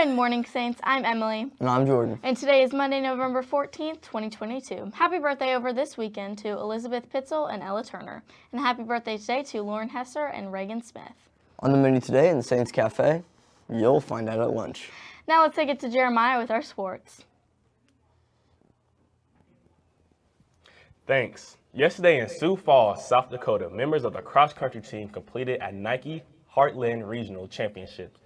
Good morning, Saints. I'm Emily. And I'm Jordan. And today is Monday, November 14th, 2022. Happy birthday over this weekend to Elizabeth Pitzel and Ella Turner. And happy birthday today to Lauren Hesser and Reagan Smith. On the menu today in the Saints Cafe, you'll find out at lunch. Now let's take it to Jeremiah with our sports. Thanks. Yesterday in Sioux Falls, South Dakota, members of the cross-country team completed a Nike Heartland Regional Championships.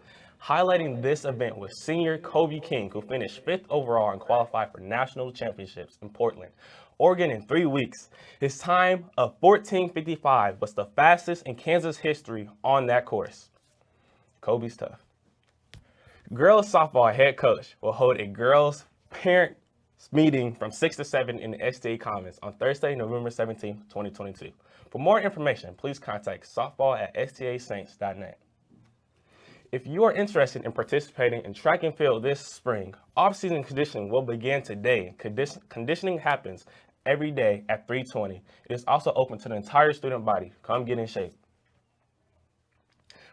Highlighting this event was senior Kobe King, who finished fifth overall and qualified for national championships in Portland, Oregon in three weeks. His time of 14.55 was the fastest in Kansas history on that course. Kobe's tough. Girls softball head coach will hold a girls parent meeting from 6 to 7 in the STA Commons on Thursday, November 17, 2022. For more information, please contact softball at stasaints.net. If you are interested in participating in track and field this spring, off-season conditioning will begin today. Condition conditioning happens every day at 320. It is also open to the entire student body. Come get in shape.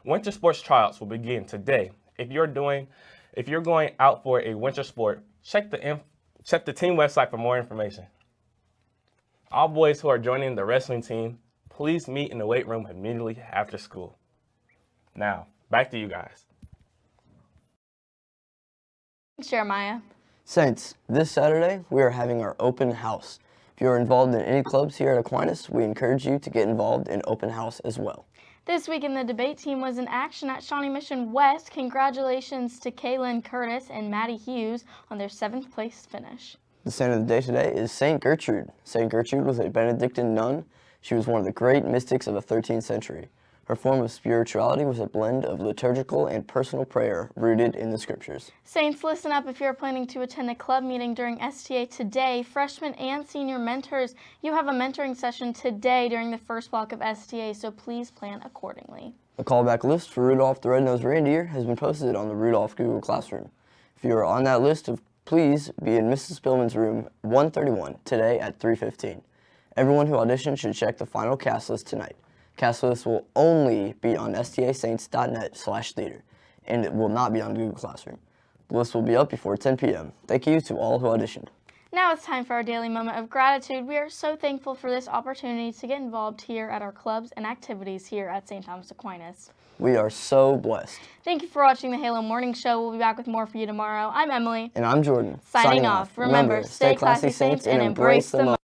Winter sports tryouts will begin today. If you're doing, if you're going out for a winter sport, check the check the team website for more information. All boys who are joining the wrestling team, please meet in the weight room immediately after school. Now, back to you guys. Thanks, Jeremiah. Saints, this Saturday we are having our open house. If you are involved in any clubs here at Aquinas, we encourage you to get involved in open house as well. This week in the debate team was in action at Shawnee Mission West. Congratulations to Kaylin Curtis and Maddie Hughes on their seventh place finish. The saint of the day today is Saint Gertrude. Saint Gertrude was a Benedictine nun. She was one of the great mystics of the 13th century. Her form of spirituality was a blend of liturgical and personal prayer rooted in the scriptures. Saints, listen up if you're planning to attend a club meeting during STA today. Freshmen and senior mentors, you have a mentoring session today during the first block of STA, so please plan accordingly. A callback list for Rudolph the Red-Nosed Reindeer has been posted on the Rudolph Google Classroom. If you are on that list, please be in Mrs. Spillman's room 131 today at 3.15. Everyone who auditioned should check the final cast list tonight. Cast list will only be on stasaints.net slash theater, and it will not be on Google Classroom. The list will be up before 10 p.m. Thank you to all who auditioned. Now it's time for our daily moment of gratitude. We are so thankful for this opportunity to get involved here at our clubs and activities here at St. Thomas Aquinas. We are so blessed. Thank you for watching the Halo Morning Show. We'll be back with more for you tomorrow. I'm Emily. And I'm Jordan. Signing, Signing off. Remember, stay classy, Saints, and embrace the moment.